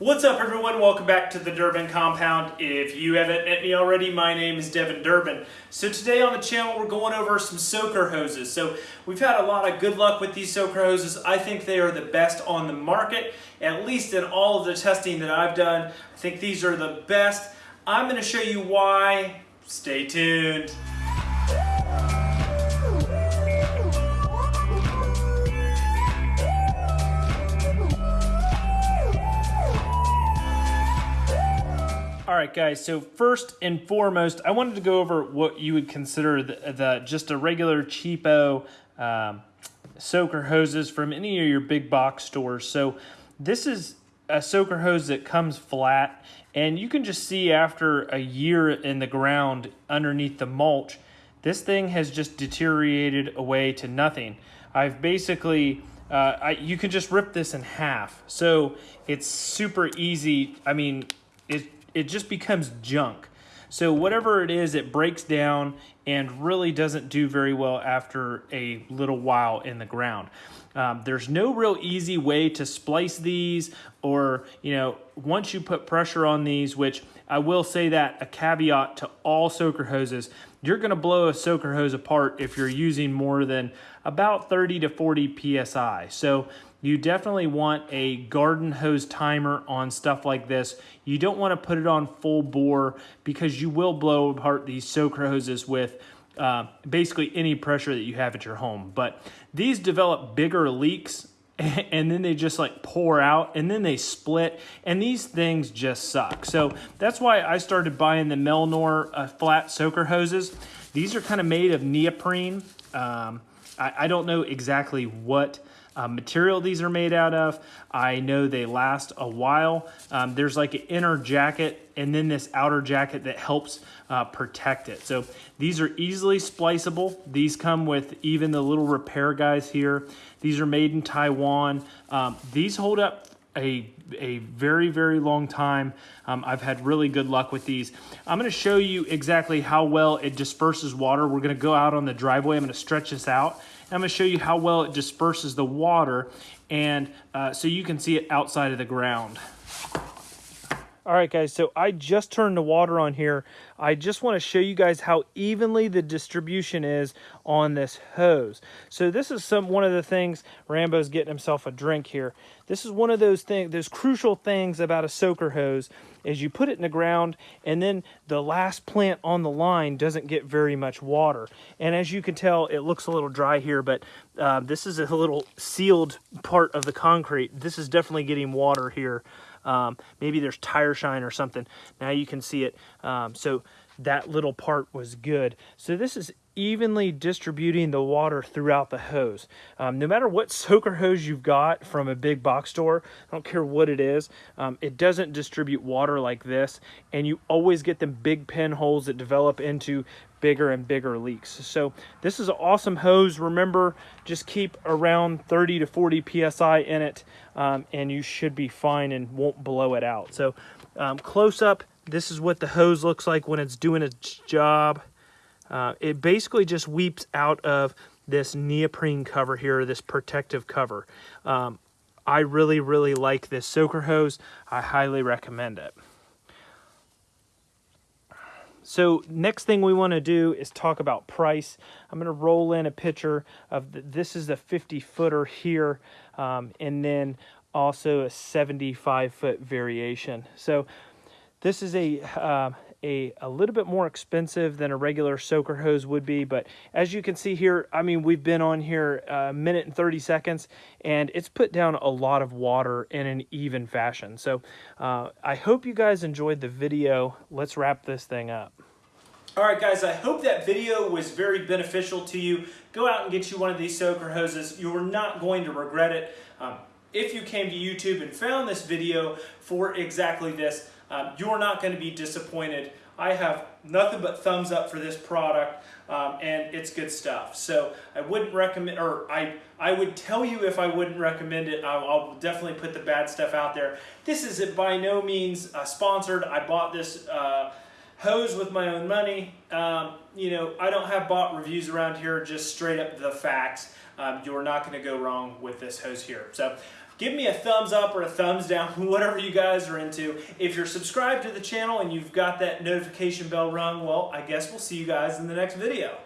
What's up everyone? Welcome back to the Durbin Compound. If you haven't met me already, my name is Devin Durbin. So today on the channel we're going over some soaker hoses. So we've had a lot of good luck with these soaker hoses. I think they are the best on the market, at least in all of the testing that I've done. I think these are the best. I'm going to show you why. Stay tuned. All right, guys, so first and foremost, I wanted to go over what you would consider the, the just a regular cheapo um, soaker hoses from any of your big box stores. So this is a soaker hose that comes flat, and you can just see after a year in the ground underneath the mulch, this thing has just deteriorated away to nothing. I've basically uh, I, you can just rip this in half. So it's super easy. I mean, it it just becomes junk. So whatever it is, it breaks down and really doesn't do very well after a little while in the ground. Um, there's no real easy way to splice these or, you know, once you put pressure on these, which I will say that a caveat to all soaker hoses, you're going to blow a soaker hose apart if you're using more than about 30 to 40 PSI. So you definitely want a garden hose timer on stuff like this. You don't want to put it on full bore because you will blow apart these soaker hoses with uh, basically any pressure that you have at your home. But these develop bigger leaks and then they just like pour out and then they split and these things just suck. So that's why I started buying the Melnor uh, flat soaker hoses. These are kind of made of neoprene. Um, I, I don't know exactly what uh, material these are made out of. I know they last a while. Um, there's like an inner jacket and then this outer jacket that helps uh, protect it. So these are easily spliceable. These come with even the little repair guys here. These are made in Taiwan. Um, these hold up a, a very, very long time. Um, I've had really good luck with these. I'm gonna show you exactly how well it disperses water. We're gonna go out on the driveway. I'm gonna stretch this out I'm going to show you how well it disperses the water and uh, so you can see it outside of the ground. All right, guys, so I just turned the water on here. I just want to show you guys how evenly the distribution is on this hose. So this is some one of the things, Rambo's getting himself a drink here. This is one of those things, those crucial things about a soaker hose is you put it in the ground and then the last plant on the line doesn't get very much water. And as you can tell, it looks a little dry here, but uh, this is a little sealed part of the concrete. This is definitely getting water here. Um, maybe there's tire shine or something. Now you can see it. Um, so that little part was good. So this is evenly distributing the water throughout the hose. Um, no matter what soaker hose you've got from a big box store, I don't care what it is, um, it doesn't distribute water like this. And you always get them big pinholes that develop into bigger and bigger leaks. So this is an awesome hose. Remember, just keep around 30 to 40 PSI in it um, and you should be fine and won't blow it out. So um, close up, this is what the hose looks like when it's doing its job. Uh, it basically just weeps out of this neoprene cover here, this protective cover. Um, I really, really like this soaker hose. I highly recommend it. So next thing we want to do is talk about price. I'm going to roll in a picture of the, this is a 50 footer here um, and then also a 75 foot variation. So this is a, uh, a, a little bit more expensive than a regular soaker hose would be, but as you can see here, I mean, we've been on here a minute and 30 seconds, and it's put down a lot of water in an even fashion. So uh, I hope you guys enjoyed the video. Let's wrap this thing up. All right, guys, I hope that video was very beneficial to you. Go out and get you one of these soaker hoses. You're not going to regret it. Um, if you came to YouTube and found this video for exactly this, um, you're not going to be disappointed. I have nothing but thumbs up for this product um, and it's good stuff. So I wouldn't recommend, or I, I would tell you if I wouldn't recommend it, I'll, I'll definitely put the bad stuff out there. This is by no means uh, sponsored. I bought this uh, hose with my own money. Um, you know, I don't have bought reviews around here, just straight up the facts. Um, you're not going to go wrong with this hose here. So give me a thumbs up or a thumbs down, whatever you guys are into. If you're subscribed to the channel and you've got that notification bell rung, well, I guess we'll see you guys in the next video.